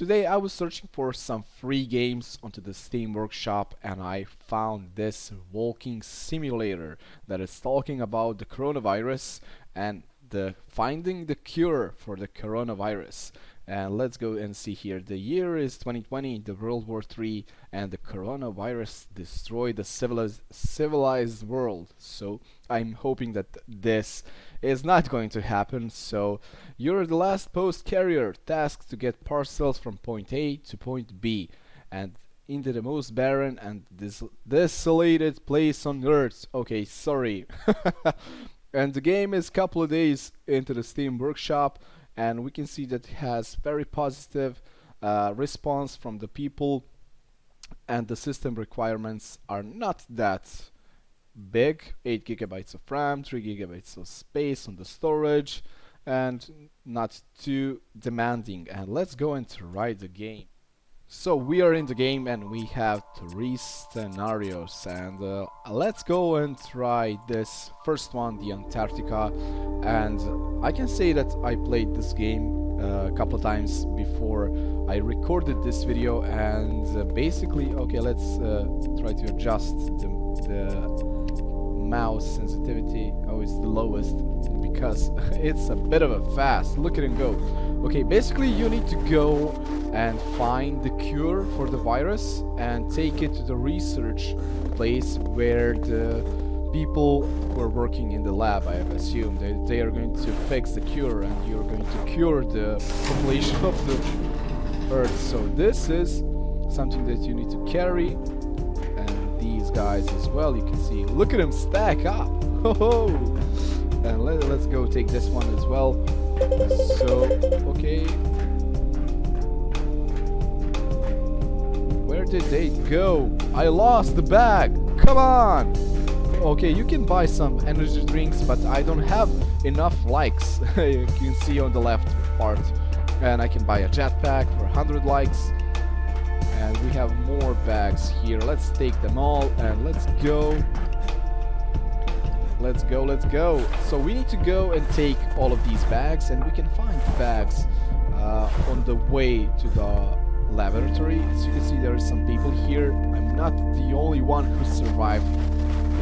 today I was searching for some free games onto the Steam Workshop and I found this walking simulator that is talking about the coronavirus and the finding the cure for the coronavirus. And let's go and see here. The year is 2020 the world war 3 and the coronavirus destroyed the civilized civilized world. So i'm hoping that this is not going to happen so you're the last post carrier tasked to get parcels from point a to point b and into the most barren and des desolated place on earth. Okay sorry. And the game is a couple of days into the steam workshop and we can see that it has very positive uh, response from the people and the system requirements are not that big 8 gigabytes of RAM 3 gigabytes of space on the storage and not too demanding. And let's go and try the game. So we are in the game and we have three scenarios. And uh, let's go and try this first one, the Antarctica. And I can say that I played this game a couple of times before I recorded this video and uh, basically, okay let's uh, try to adjust the, the mouse sensitivity, oh it's the lowest because it's a bit of a fast, look at him go. Okay, basically you need to go and find the cure for the virus and take it to the research place where the people who are working in the lab, I assume, they, they are going to fix the cure and you're going to cure the population of the Earth. So this is something that you need to carry and these guys as well, you can see. Look at them stack up! Oh, and let, let's go take this one as well. So, okay. Where did they go? I lost the bag. Come on. Okay, you can buy some energy drinks, but I don't have enough likes. you can see on the left part. And I can buy a jetpack for 100 likes. And we have more bags here. Let's take them all and let's go. Let's go, let's go. So we need to go and take all of these bags and we can find bags uh, on the way to the laboratory. As you can see, there are some people here. I'm not the only one who survived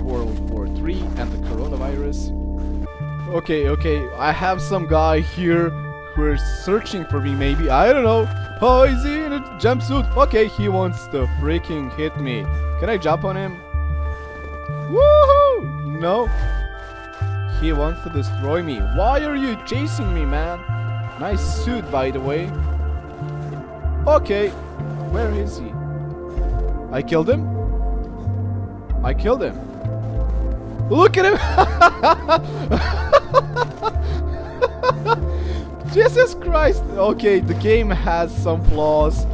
World War III and the coronavirus. Okay, okay, I have some guy here who is searching for me maybe. I don't know. Oh, is he in a jumpsuit? Okay, he wants to freaking hit me. Can I jump on him? Woohoo! No. He wants to destroy me. Why are you chasing me, man? Nice suit, by the way. Okay. Where is he? I killed him? I killed him. Look at him! Jesus Christ! Okay, the game has some flaws.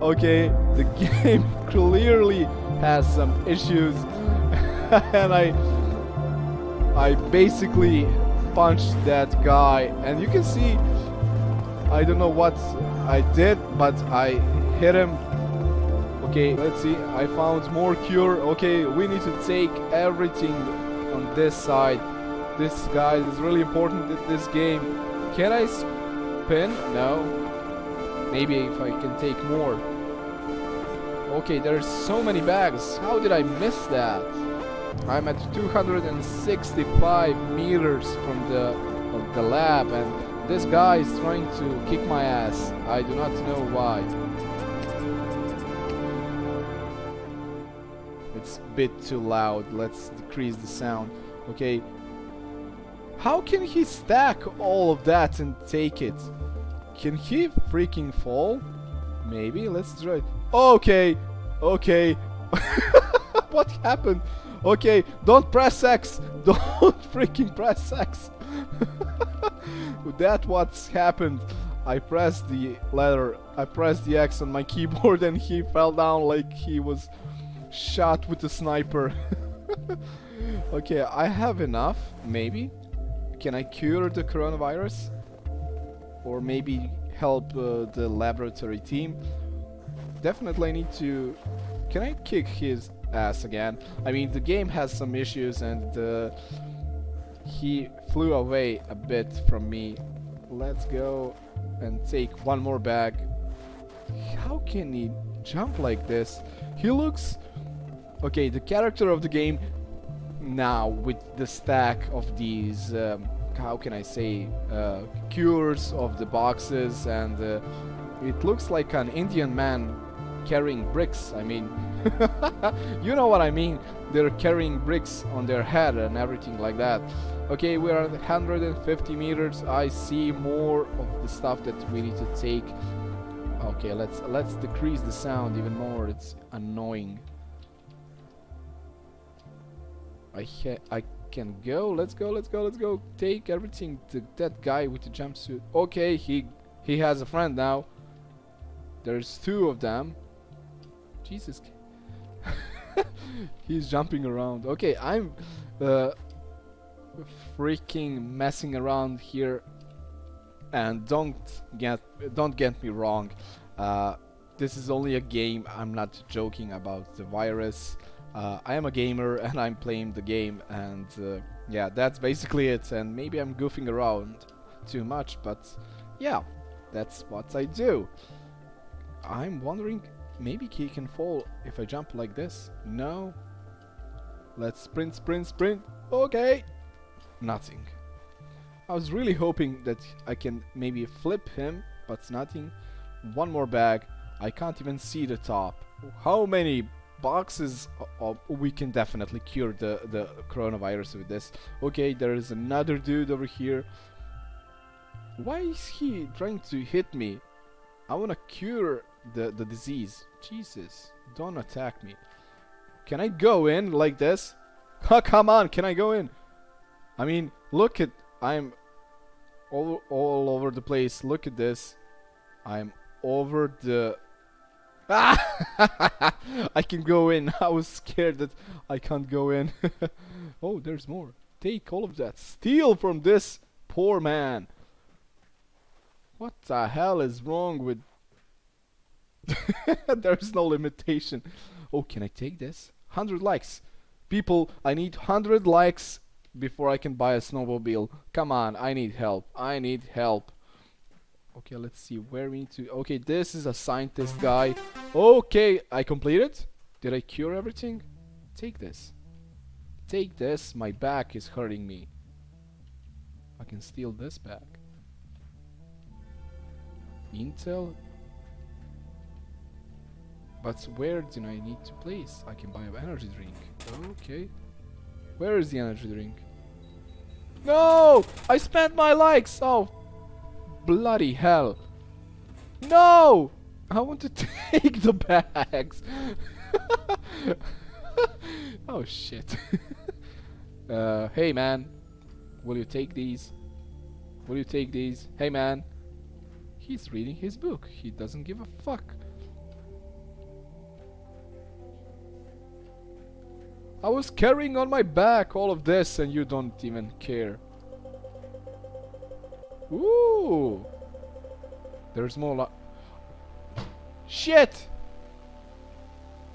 Okay, the game clearly has some issues. and I I basically punched that guy and you can see I don't know what I did but I hit him okay let's see I found more cure okay we need to take everything on this side. This guy is really important in this game. Can I spin? No. Maybe if I can take more. Okay there's so many bags. How did I miss that? I'm at 265 meters from the the lab and this guy is trying to kick my ass. I do not know why. Bit too loud. Let's decrease the sound. Okay. How can he stack all of that and take it? Can he freaking fall? Maybe. Let's try. Okay. Okay. what happened? Okay, don't press X. Don't freaking press X. That what's happened. I pressed the letter, I pressed the X on my keyboard and he fell down like he was shot with the sniper. okay, I have enough, maybe. Can I cure the coronavirus? Or maybe help uh, the laboratory team? Definitely need to... Can I kick his ass again. I mean, the game has some issues and uh, he flew away a bit from me. Let's go and take one more bag. how can he jump like this? He looks... Okay, the character of the game now with the stack of these, um, how can I say, uh, cures of the boxes and uh, it looks like an Indian man carrying bricks. I mean, you know what I mean. They're carrying bricks on their head and everything like that. Okay, we are at 150 meters. I see more of the stuff that we need to take. Okay, let's let's decrease the sound even more. It's annoying. I I can go. Let's go. Let's go. Let's go. Take everything to that guy with the jumpsuit. Okay, he he has a friend now. There's two of them. Jesus. He's jumping around. Okay, I'm uh, freaking messing around here. And don't get don't get me wrong. Uh, this is only a game. I'm not joking about the virus. Uh, I am a gamer and I'm playing the game and uh, yeah that's basically it. And maybe I'm goofing around too much but yeah that's what I do. I'm wondering maybe he can fall if I jump like this. No. Let's sprint sprint sprint. Okay. Nothing. I was really hoping that I can maybe flip him but nothing. One more bag. I can't even see the top. How many boxes uh, uh, we can definitely cure the the coronavirus with this. Okay there is another dude over here. Why is he trying to hit me? I wanna cure the the disease. Jesus don't attack me. Can I go in like this? Come on can I go in? I mean look at I'm all, all over the place. Look at this. I'm over the I can go in. I was scared that I can't go in. oh, there's more. Take all of that. Steal from this poor man. What the hell is wrong with... there's no limitation. Oh, can I take this? 100 likes. People, I need 100 likes before I can buy a snowmobile. Come on, I need help. I need help. Okay, let's see where we need to... Okay, this is a scientist guy. Okay, I completed. Did I cure everything? Take this. Take this. My back is hurting me. I can steal this back. Intel? But where do I need to place? I can buy an energy drink. Okay. Where is the energy drink? No! I spent my likes! Oh, bloody hell. No! I want to take the bags. oh shit. uh, hey man, will you take these? Will you take these? Hey man. He's reading his book. He doesn't give a fuck. I was carrying on my back all of this and you don't even care. Ooh. There's more like... Shit!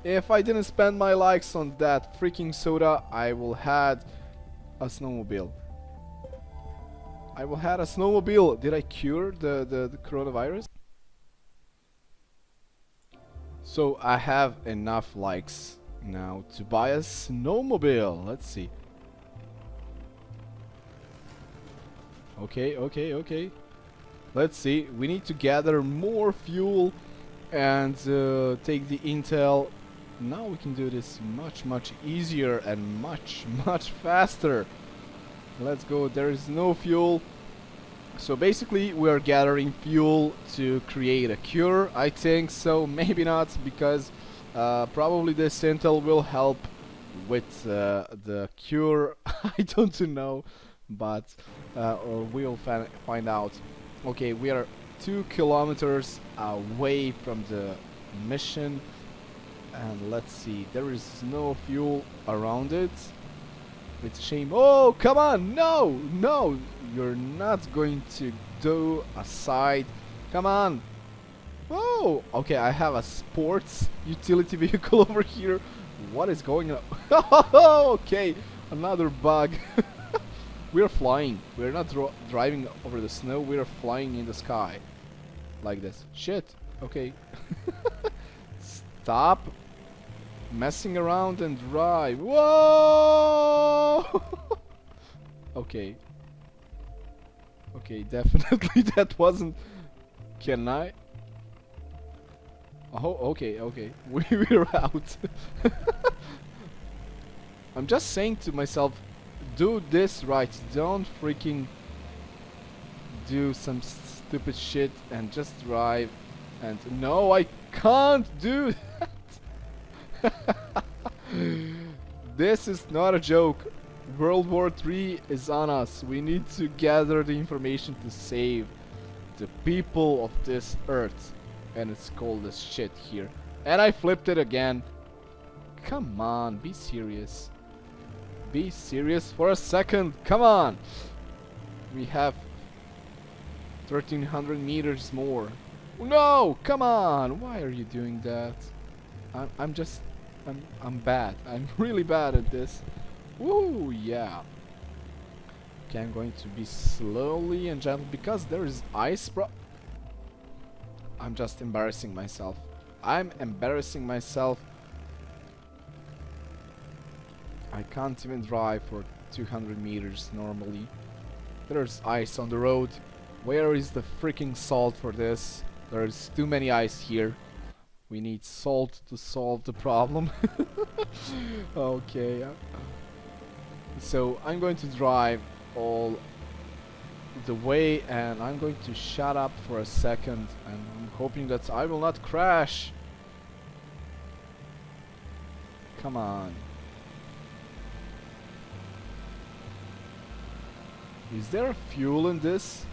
If I didn't spend my likes on that freaking soda, I will had a snowmobile. I will had a snowmobile. Did I cure the, the, the coronavirus? So I have enough likes now to buy a snowmobile. Let's see. Okay, okay, okay. Let's see. We need to gather more fuel and uh, take the intel. Now we can do this much, much easier and much, much faster. Let's go. There is no fuel. So basically we are gathering fuel to create a cure, I think. So maybe not because uh, probably this intel will help with uh, the cure. I don't know but uh, we'll find out. Okay, we are two kilometers away from the mission. And let's see there is no fuel around it. It's a shame. Oh come on! No! No! You're not going to do a side. Come on! Oh! Okay I have a sports utility vehicle over here. What is going on? Okay another bug We're flying. We're not driving over the snow. We're flying in the sky. Like this. Shit. Okay. Stop messing around and drive. Whoa! okay. Okay, definitely that wasn't... Can I? Oh, okay, okay. We, we're out. I'm just saying to myself, do this right. Don't freaking do some stupid shit and just drive. And no, I can't do that. this is not a joke. World War 3 is on us. We need to gather the information to save the people of this earth. And it's cold as shit here. And I flipped it again. Come on, be serious. Be serious for a second. Come on. We have 1300 meters more. No, come on. Why are you doing that? I'm, I'm just, I'm, I'm bad. I'm really bad at this. Woo, yeah. Okay, I'm going to be slowly and gentle because there is ice, bro. I'm just embarrassing myself. I'm embarrassing myself. I can't even drive for 200 meters normally. There's ice on the road. Where is the freaking salt for this? There's too many ice here. We need salt to solve the problem. okay. So I'm going to drive all the way and I'm going to shut up for a second and I'm hoping that I will not crash. Come on. Is there fuel in this?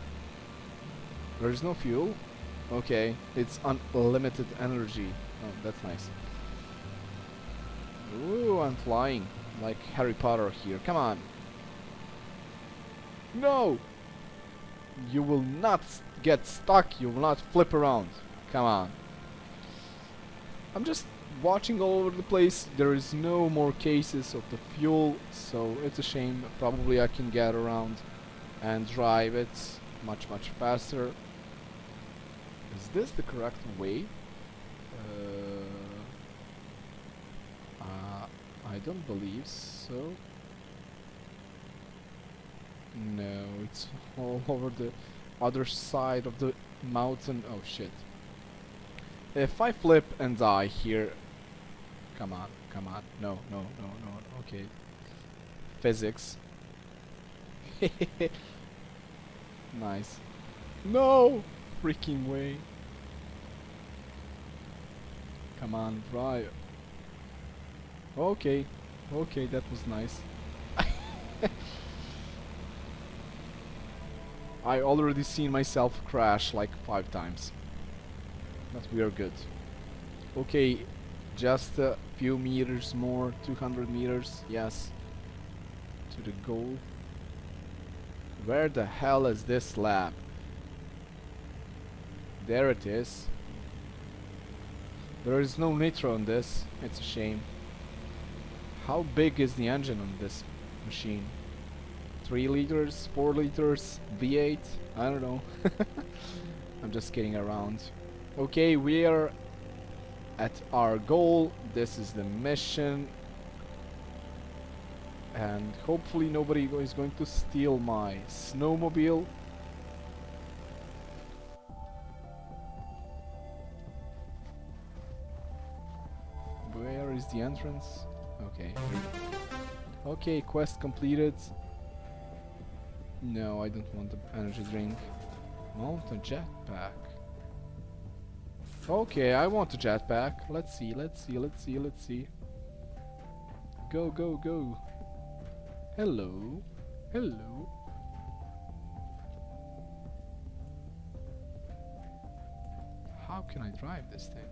There is no fuel? Okay, it's unlimited energy. Oh, that's nice. Ooh, I'm flying like Harry Potter here. Come on. No! You will not get stuck. You will not flip around. Come on. I'm just watching all over the place. There is no more cases of the fuel, so it's a shame. Probably I can get around and drive it much, much faster. Is this the correct way? Uh, uh, I don't believe so. No, it's all over the other side of the mountain. Oh shit. If I flip and die here... Come on, come on. No, no, no, no. Okay. Physics. nice. No! Freaking way. Come on, drive. Okay. Okay, that was nice. I already seen myself crash like five times. But we are good. Okay, just a few meters more, 200 meters, yes. To the goal. Where the hell is this lab? There it is. There is no nitro on this, it's a shame. How big is the engine on this machine? 3 liters, 4 liters, V8, I don't know. I'm just kidding around. Okay, we are at our goal. This is the mission. And hopefully nobody is going to steal my snowmobile. Where is the entrance? Okay. Okay, quest completed. No, I don't want the energy drink. Want a jetpack. Okay, I want a jetpack. Let's see, let's see, let's see, let's see. Go, go, go. Hello. Hello. How can I drive this thing?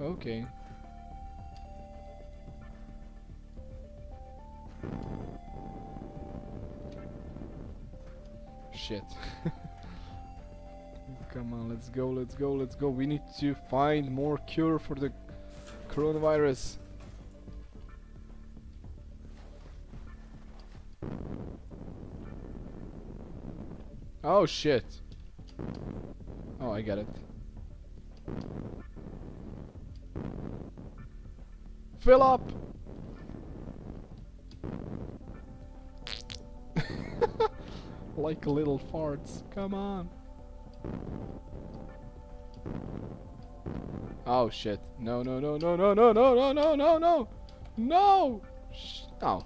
Okay. Shit. Come on, let's go, let's go, let's go. We need to find more cure for the coronavirus. Oh shit. Oh, I get it. Fill up! Like little farts. Come on. Oh shit. No, no, no, no, no, no, no, no, no, no, no! No! Oh.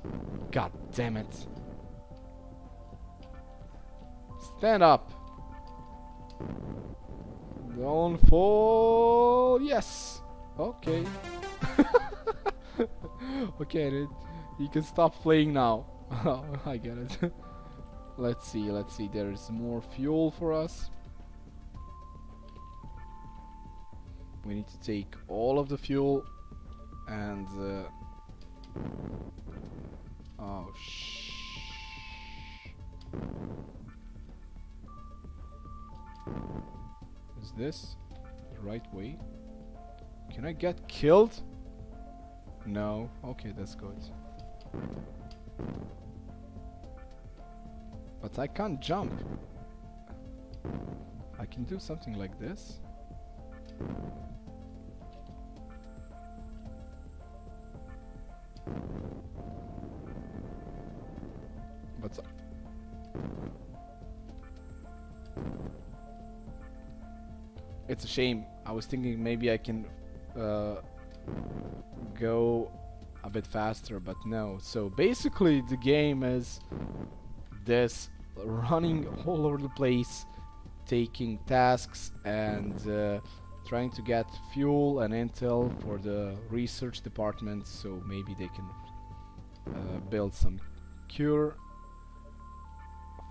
God damn it. Stand up. Don't fall. Yes. Okay. okay. You can stop playing now. I get it. let's see, let's see. There's more fuel for us. We need to take all of the fuel and uh, oh shh. Is this the right way? Can I get killed? No. Okay, that's good. But I can't jump. I can do something like this. But it's a shame. I was thinking maybe I can uh, go a bit faster, but no. So basically the game is this running all over the place, taking tasks and uh, trying to get fuel and intel for the research department so maybe they can uh, build some cure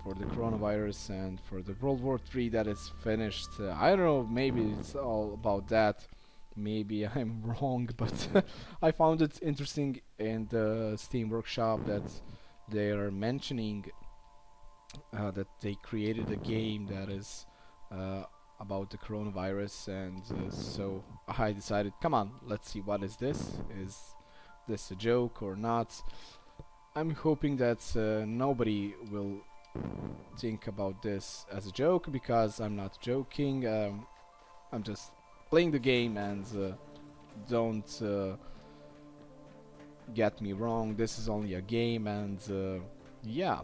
for the coronavirus and for the World War III that is finished. Uh, I don't know, maybe it's all about that. Maybe I'm wrong, but I found it interesting in the Steam Workshop that they are mentioning uh, that they created a game that is uh, about the coronavirus and uh, so I decided come on let's see what is this. Is this a joke or not? I'm hoping that uh, nobody will think about this as a joke because I'm not joking. Um, I'm just playing the game and uh, don't uh, get me wrong. This is only a game and yeah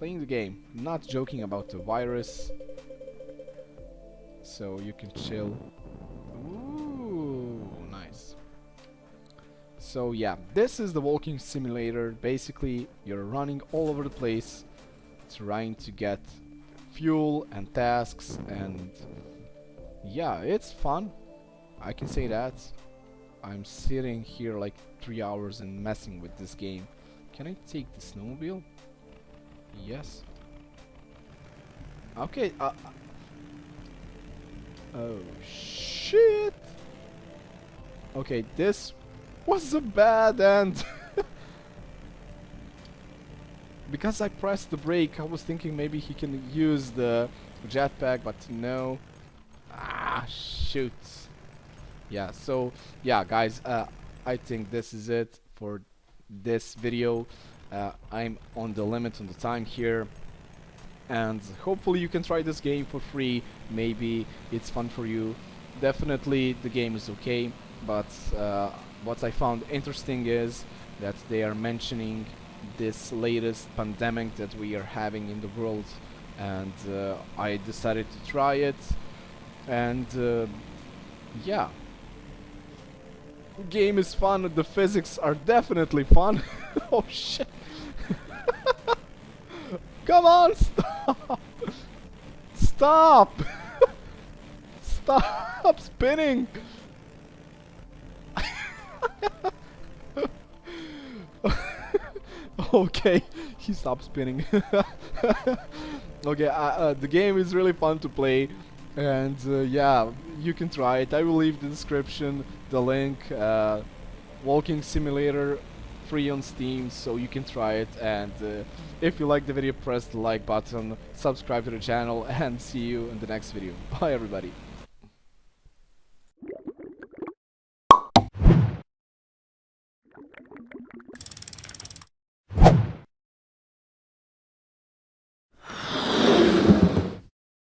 playing the game not joking about the virus. So you can chill. Ooh, nice. So yeah this is the walking simulator. Basically you're running all over the place trying to get fuel and tasks and yeah it's fun. I can say that. I'm sitting here like three hours and messing with this game. Can I take the snowmobile yes okay uh, Oh shit! Okay, this was a bad end. because I pressed the brake, I was thinking maybe he can use the jetpack, but no. Ah, shoot. Yeah, so, yeah, guys, uh, I think this is it for this video. Uh, I'm on the limit on the time here. And hopefully you can try this game for free. Maybe it's fun for you. Definitely the game is okay. But uh, what I found interesting is that they are mentioning this latest pandemic that we are having in the world. And uh, I decided to try it. And uh, yeah. Game is fun. The physics are definitely fun. Oh shit Come on, stop! Stop! stop spinning! okay, he stopped spinning. okay, uh, uh, the game is really fun to play, and uh, yeah, you can try it. I will leave the description, the link, uh, walking simulator free on Steam, so you can try it. And uh, if you like the video, press the like button, subscribe to the channel, and see you in the next video. Bye, everybody.